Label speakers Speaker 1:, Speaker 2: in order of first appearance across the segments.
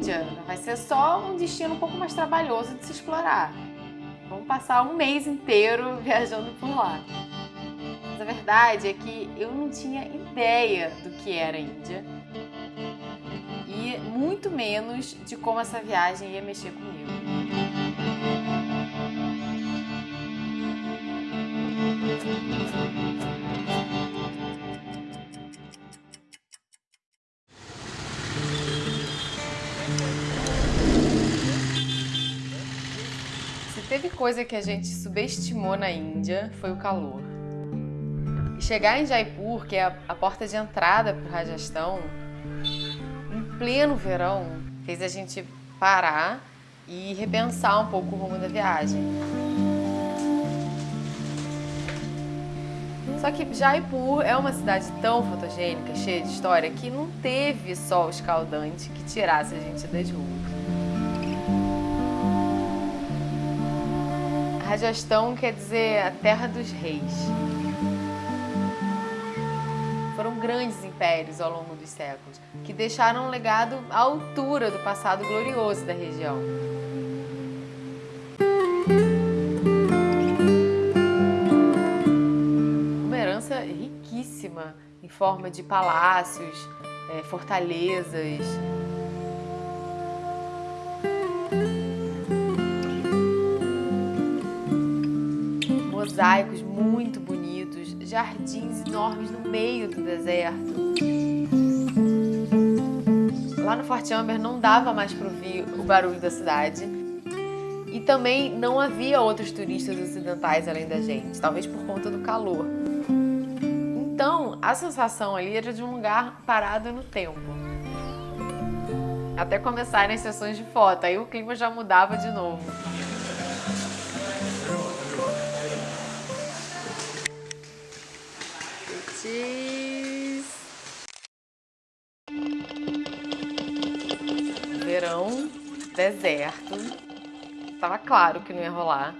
Speaker 1: Índia vai ser só um destino um pouco mais trabalhoso de se explorar. Vamos passar um mês inteiro viajando por lá. Mas a verdade é que eu não tinha ideia do que era a Índia e muito menos de como essa viagem ia mexer comigo. Teve coisa que a gente subestimou na Índia, foi o calor. E chegar em Jaipur, que é a, porta de entrada para o Rajastão, em pleno verão, fez a gente parar e repensar um pouco o rumo da viagem. Só que Jaipur é uma cidade tão fotogênica, cheia de história, que não teve sol escaldante que tirasse a gente das ruas. Rajastão quer dizer a terra dos reis. Foram grandes impérios ao longo dos séculos, que deixaram um legado à altura do passado glorioso da região. Uma herança riquíssima em forma de palácios, é, fortalezas, mosaicos muito bonitos, jardins enormes no meio do deserto. Lá no Forte Amber não dava mais para ouvir o barulho da cidade. E também não havia outros turistas ocidentais além da gente, talvez por conta do calor. Então, a sensação ali era de um lugar parado no tempo. Até começarem as sessões de foto, aí o clima já mudava de novo. Verão, deserto. Tava claro que não ia rolar.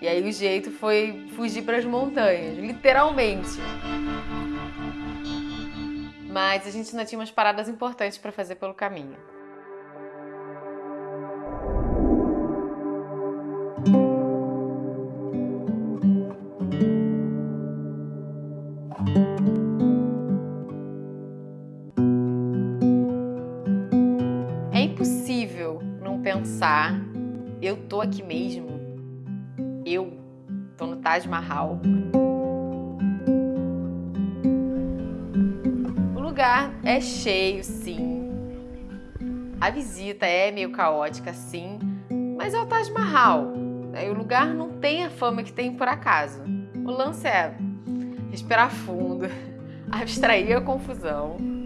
Speaker 1: E aí o jeito foi fugir para as montanhas, literalmente. Mas a gente ainda tinha umas paradas importantes para fazer pelo caminho. Pensar, eu tô aqui mesmo, eu tô no Taj Mahal. O lugar é cheio, sim. A visita é meio caótica, sim, mas é o Taj Mahal. O lugar não tem a fama que tem por acaso. O lance é respirar fundo, abstrair a confusão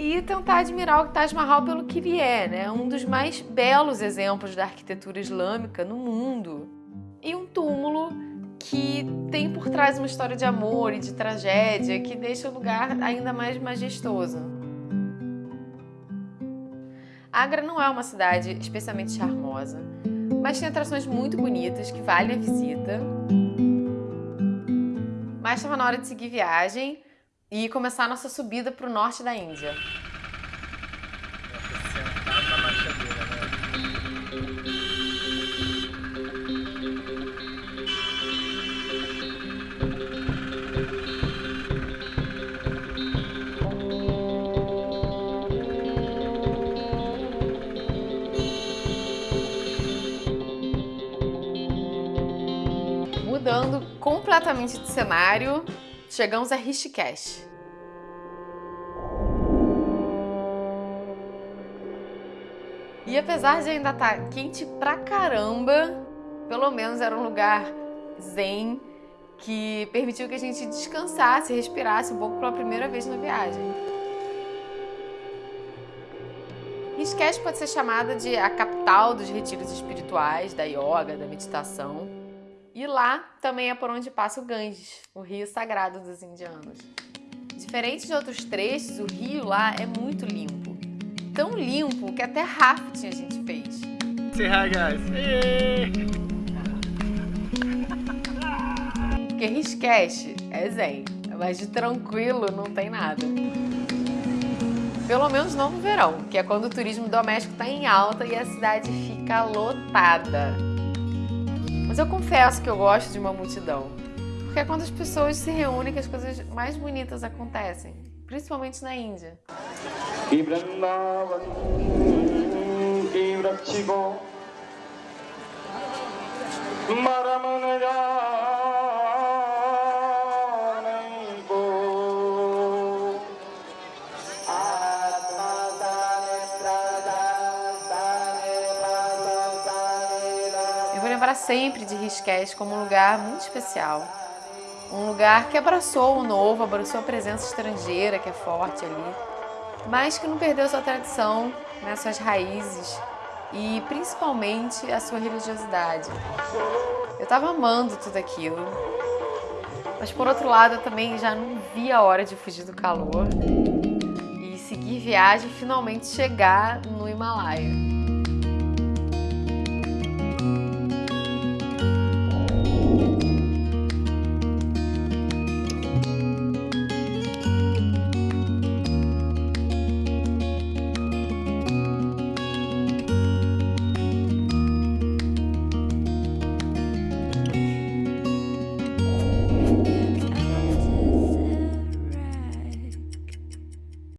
Speaker 1: e tentar admirar o Taj Mahal pelo que ele é, né? um dos mais belos exemplos da arquitetura islâmica no mundo. E um túmulo que tem por trás uma história de amor e de tragédia que deixa o lugar ainda mais majestoso. Agra não é uma cidade especialmente charmosa, mas tem atrações muito bonitas que valem a visita. Mas estava na hora de seguir viagem e começar a nossa subida para o norte da Índia. Mudando completamente de cenário, chegamos a Rishikesh. E apesar de ainda estar tá quente pra caramba, pelo menos era um lugar zen que permitiu que a gente descansasse, respirasse um pouco pela primeira vez na viagem. Rishikesh pode ser chamada de a capital dos retiros espirituais, da yoga, da meditação. E lá também é por onde passa o Ganges, o rio sagrado dos indianos. Diferente de outros trechos, o rio lá é muito limpo. Tão limpo que até rafting a gente fez.
Speaker 2: Say hi, guys!
Speaker 1: Porque Rishikesh é zen, mas de tranquilo não tem nada. Pelo menos não no verão, que é quando o turismo doméstico está em alta e a cidade fica lotada. Eu confesso que eu gosto de uma multidão, porque é quando as pessoas se reúnem que as coisas mais bonitas acontecem, principalmente na Índia. Lembrar sempre de Rishikesh como um lugar muito especial. Um lugar que abraçou o novo, abraçou a presença estrangeira que é forte ali, mas que não perdeu sua tradição, né, suas raízes e principalmente a sua religiosidade. Eu estava amando tudo aquilo, mas por outro lado eu também já não via a hora de fugir do calor e seguir viagem e finalmente chegar no Himalaia.